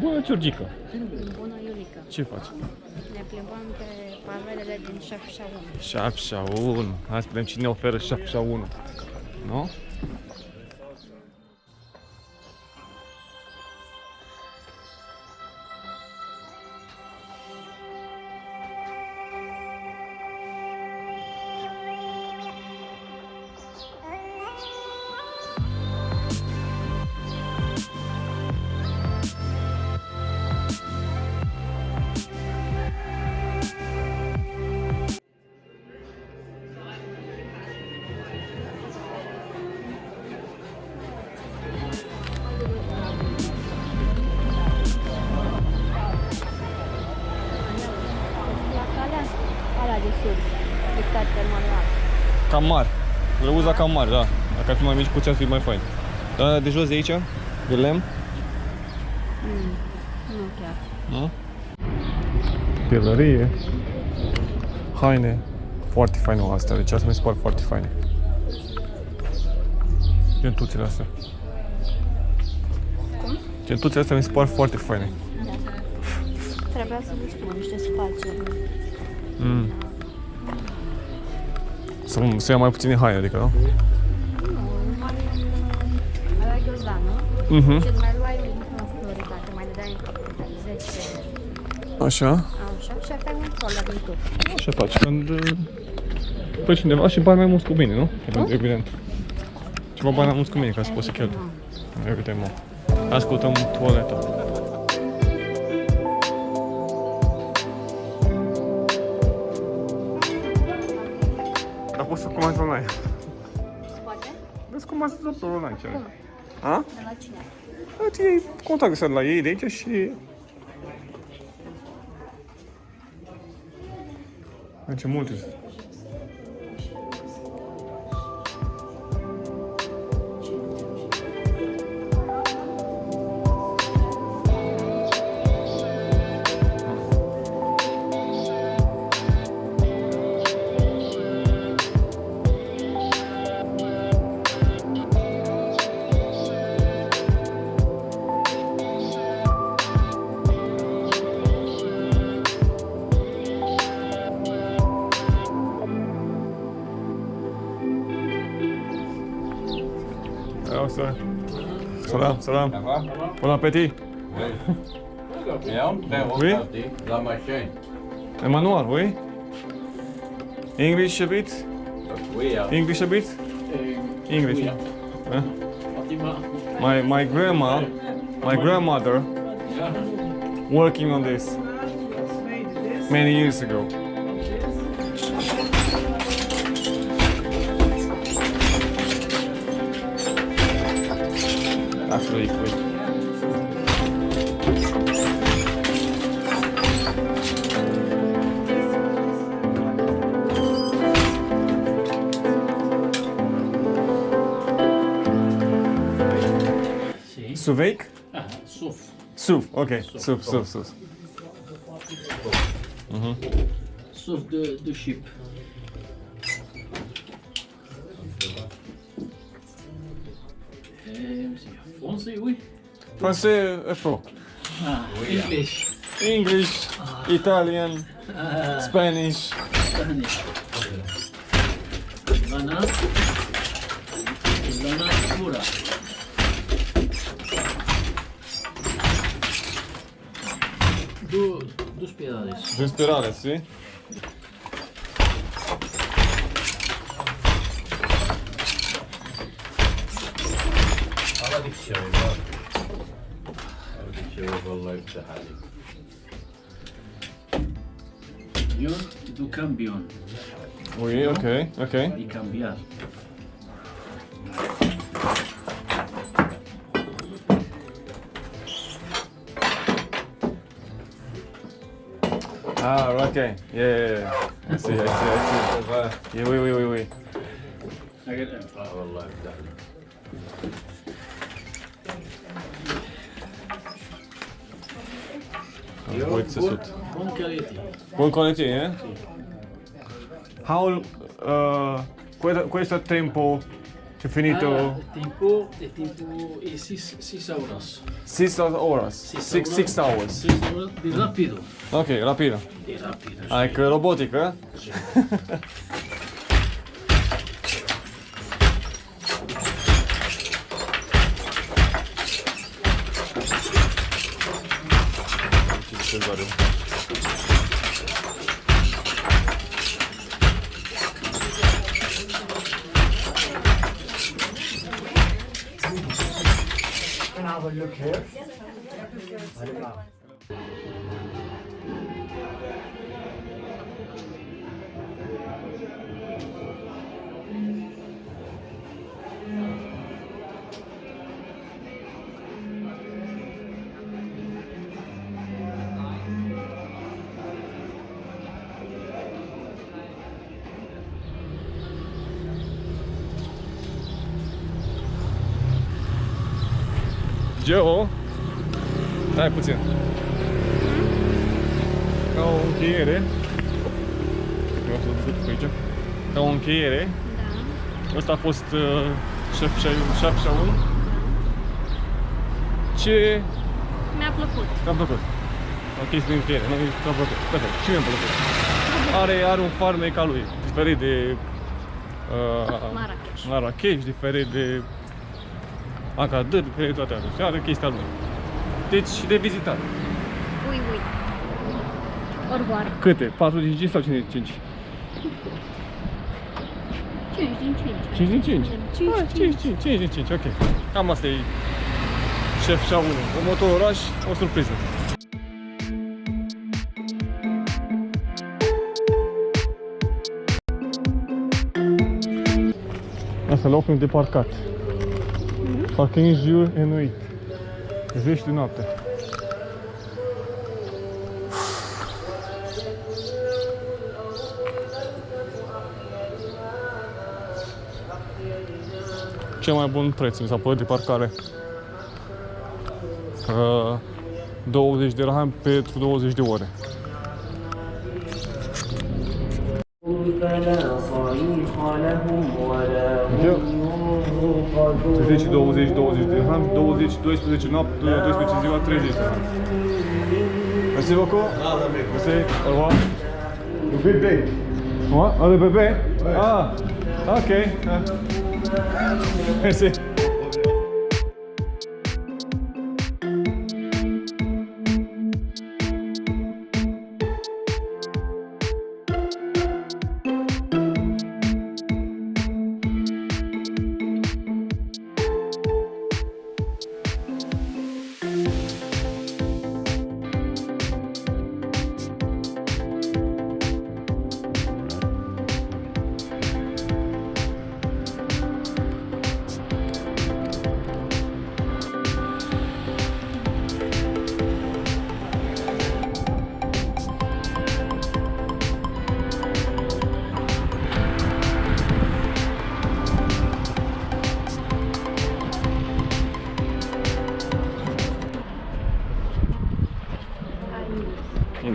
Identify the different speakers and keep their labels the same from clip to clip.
Speaker 1: Bună, Georgica.
Speaker 2: Bună, Iulica.
Speaker 1: Ce faci?
Speaker 2: Ne plimbăm pe pavelele din Șafșaun.
Speaker 1: Șapșa 1. Hai să vedem cine oferă șapșa 1. Nu?
Speaker 2: La
Speaker 1: Cam mari. Le uza cam mari, da. Dacă ar fi mai mici, puțin ar fi mai fain. Dar de jos de aici, de lemn,
Speaker 2: Mm, nu chiar.
Speaker 1: nu? Pielărie. Haine. Foarte faine astea, deci astea mi se par foarte faine. Gentuțele astea.
Speaker 2: Cum?
Speaker 1: Gentuțele astea mi se par foarte faine.
Speaker 2: Trebuia să nu știu niște spațiuri.
Speaker 1: Mm. Să, să ia mai puține haine, adică, nu?
Speaker 2: Nu, mai aveai ghiozdan, nu?
Speaker 1: Mhm.
Speaker 2: Și îți mai luai un floritate, mai dădeai 10
Speaker 1: Așa.
Speaker 2: așa și aveai un troller din tot.
Speaker 1: Așa faci. Când uh, păi cineva și bani mai mulți cu mine, nu? Evident. Ceva bani mai mulți cu mine ca să poți să cheltui. Evident, mă. Ascultăm toaleta. ますちょ
Speaker 2: っ
Speaker 1: と
Speaker 2: なんち
Speaker 1: ゃうあ Relativamente. Contato com o aí, deixa não Antes muitos. Ça. Salam, salam.
Speaker 3: Ça va?
Speaker 1: Bon appétit.
Speaker 3: Oui. Et on peut
Speaker 1: Oui.
Speaker 3: la machine.
Speaker 1: Emmanuel, oui? English a bit?
Speaker 3: Oui.
Speaker 1: English a bit? English. Huh? My my grandma, my grandmother, working on this many years ago. Ah, foi,
Speaker 4: foi.
Speaker 1: Suveik?
Speaker 4: Ah, Suf.
Speaker 1: Suf, ok. Suf, Suf, Suf.
Speaker 4: Suf, Suf. Suf de, de chip. 11, oui.
Speaker 1: Français, Afro. É
Speaker 4: ah, oui, ah. English.
Speaker 1: English, ah. Italian,
Speaker 4: ah.
Speaker 1: Spanish.
Speaker 4: Spanish. banana, Lana pura. Do, dos piedades.
Speaker 1: Dos piedades, sí.
Speaker 3: shows up. That'll give you overload the
Speaker 4: hazard. Yun, do cambion.
Speaker 1: Oui, oh, okay, okay.
Speaker 4: Y cambiar.
Speaker 1: Ah, okay. Yeah, yeah, yeah. I see, I see, I see. Yeah, oui, oui, oui, oui.
Speaker 3: I get that.
Speaker 1: Pojď se sud.
Speaker 4: Buon quality.
Speaker 1: Buon quality, eh? How... Uh, questo tempo... È finito...
Speaker 4: Ah, tempo è tempo... è 6 horas.
Speaker 1: 6 horas. 6 hours. hours.
Speaker 4: Di rapido. Ok, rapido.
Speaker 1: Di rapido.
Speaker 4: Ah, ecco,
Speaker 1: robotico, eh? Sì. করতে পারেন Have a look here. Geo, stai puțin. Ca o încheiere. Vreau să duc pe aici. Ca o încheiere.
Speaker 2: Da.
Speaker 1: Ăsta a fost uh, șef, șef Shaun. Ce
Speaker 2: Mi-a plăcut.
Speaker 1: ți-a plăcut? O chestie de încheiere, nu? Ți-a plăcut. Perfect. Și mie mi-a plăcut. Are, are un farmec al lui, diferit de uh,
Speaker 2: Marrakesh.
Speaker 1: Marrakesh, diferit de Agadir, diferit de toate astea. Și are chestia lui. Deci și de vizitat.
Speaker 2: Ui, ui. Orboar.
Speaker 1: Câte? 45 sau 55?
Speaker 2: 5 din 5.
Speaker 1: 5 din 5?
Speaker 2: 5
Speaker 1: Ah, 5, 5, 5 din 5, ok. Cam asta e șef Shaun. Următorul oraș, o surpriză. Asta locul de parcat. Parking jur enuit. Zeci de noapte. Cel mai bun preț mi s-a părut de parcare. Uh, 20 de dirham pentru 20 de ore. 20, 20, 20 21, 22, 20, 29, 30. Mersi beaucoup. Mersi. Au revoir.
Speaker 3: Le bébé.
Speaker 1: Ouais, ah, le bébé? Ah, ok. Merci.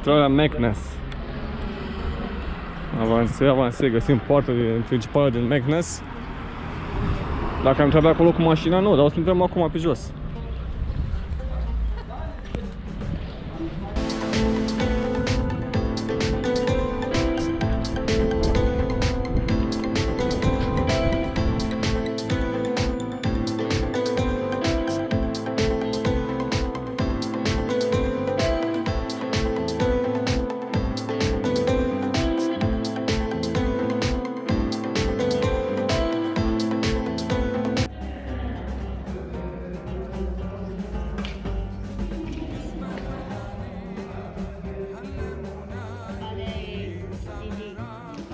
Speaker 1: Intrarea Meknes. Avansez, avansez, găsim poarta de- principală din Meknes. Dacă am intrat pe acolo cu mașina, nu, dar o să intrăm acum pe jos.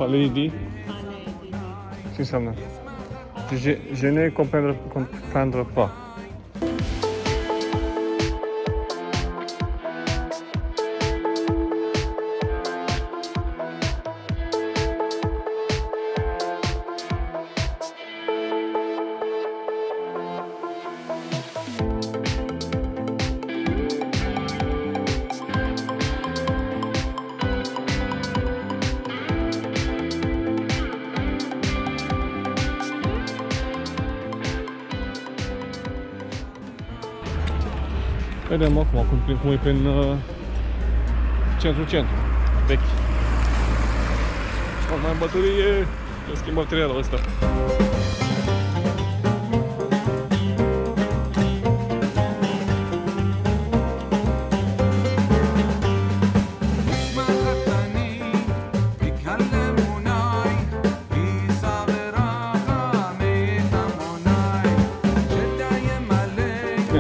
Speaker 1: le dit C'est ça. Je, je ne comprends, comprends pas. Vedem acum cum, prin- cum e prin uh, centru-centru, vechi. O mai am baterie, eu schimb materialul ăsta.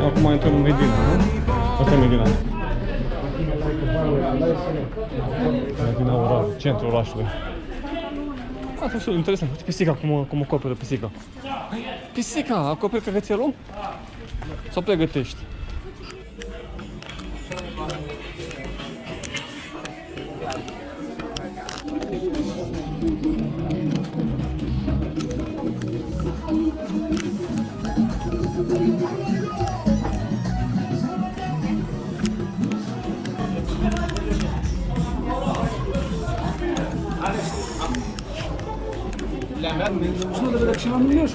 Speaker 1: Acum intrăm în Medina, nu? Asta e Medina. Medina oraș, centrul orașului. A fost interesant. Uite pisica, cum, cum acoperă pisica. Pisica, acoperi căcățelul? Sau pregătești?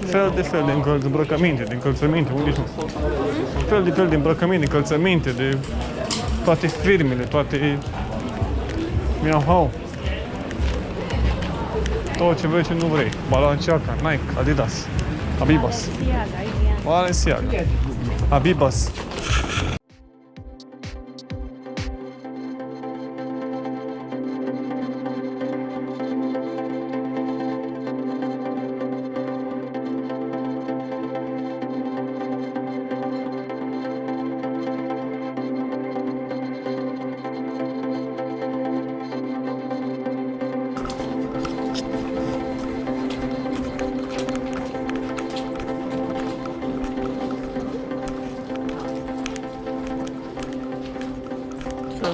Speaker 1: Fel de fel de încălț- îmbrăcăminte, de încălțăminte, unde sunt? Fel de fel de îmbrăcăminte, încălțăminte, de toate firmele, toate... Miau-hau. Tot ce vrei ce nu vrei. Balenciaga, Nike, Adidas, Abibas,
Speaker 2: Balenciaga, Ivian.
Speaker 1: Balenciaga, Abibas.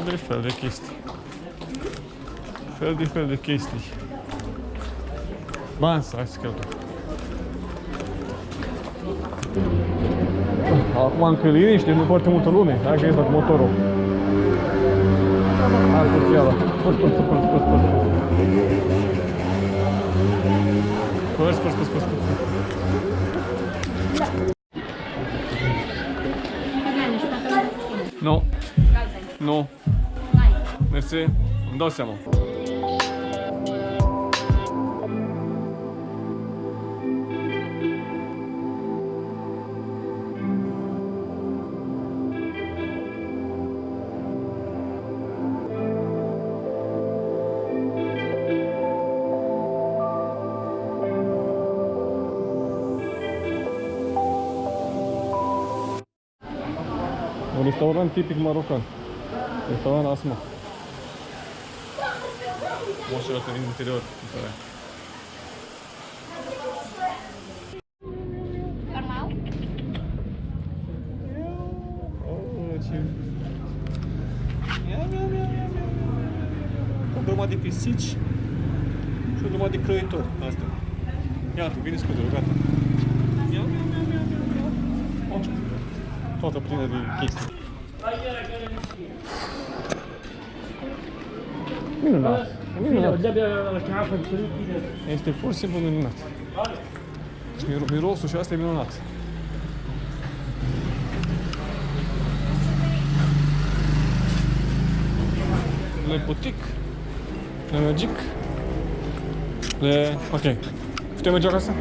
Speaker 1: De fel de chestii. Fel de fel de chestii. Bani să ai să cheltui. Acum încă liniște, nu foarte multă lume. Hai că ies cu motorul. Hai cu fiala. Spăr, spăr, spăr, spăr, spăr, spăr. Spăr, spăr, spăr, spăr, spăr.
Speaker 2: Ivian, ești pe cine?
Speaker 1: Nu,
Speaker 2: Galben.
Speaker 1: nu.
Speaker 2: Merci.
Speaker 1: Endossiamo. وريستوران تيبيك ماروكان ريستوران اسمر tipic marocan. Restaurant Asma. Moșul ăsta din interior. Uite.
Speaker 2: Normal?
Speaker 1: Oh, ce... Ia, ia, ia, ia, ia, ia. O grămadă de pisici și o grămadă de croitori. Asta. Iată, vine scuze, gata. Ia, ia, ia, ia, ia, ia. Oh, Toată plină de chestii. Minunat. Minunat. Este pur și simplu minunat. Și mir- mirosul și asta e minunat. Le butic, le magic, le... Ok. Putem merge acasă?